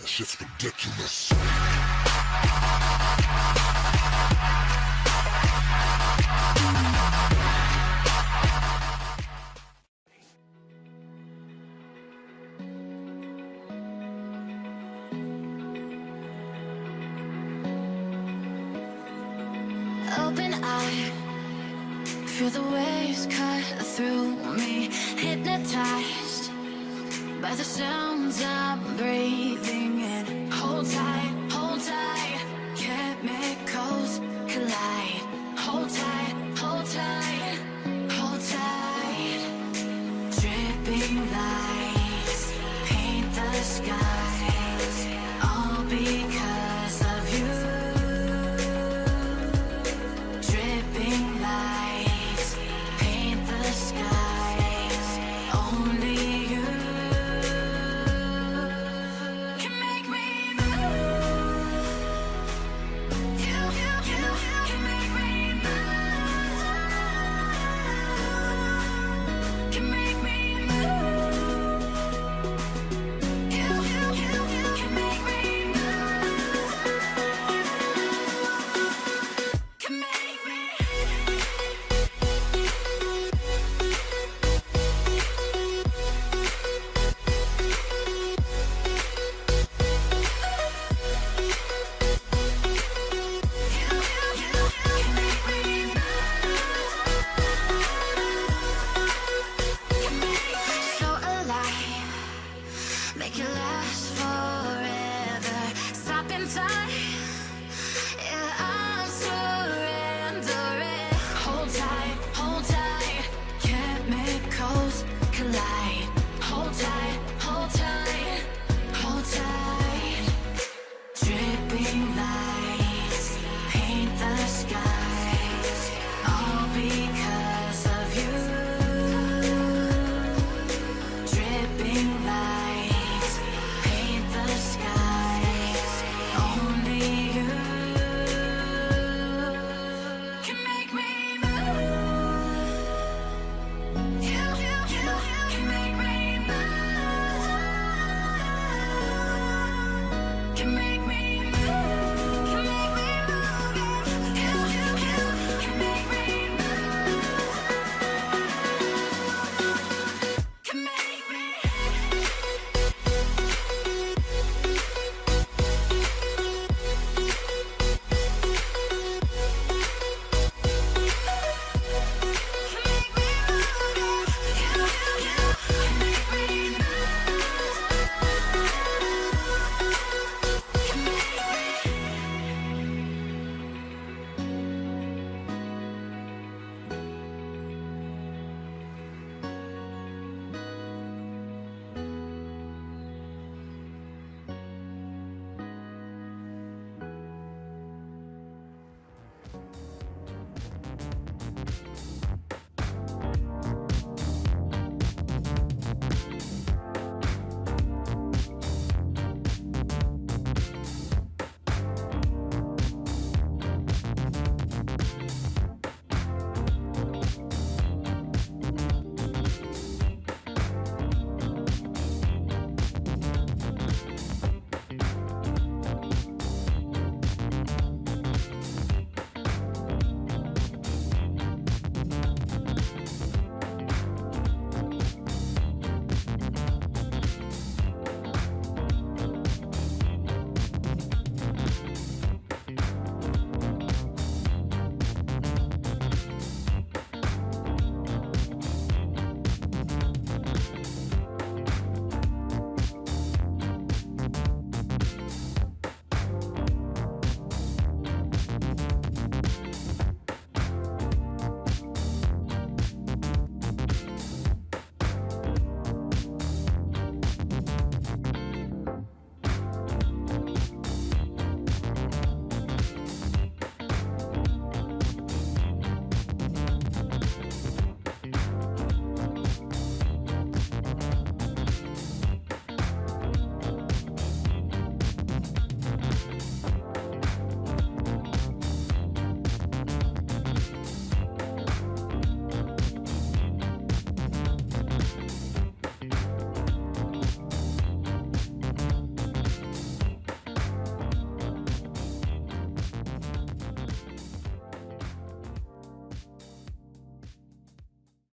That shit's ridiculous. Open eye, feel the waves cut through me. Hypnotized by the sounds breathing Sometimes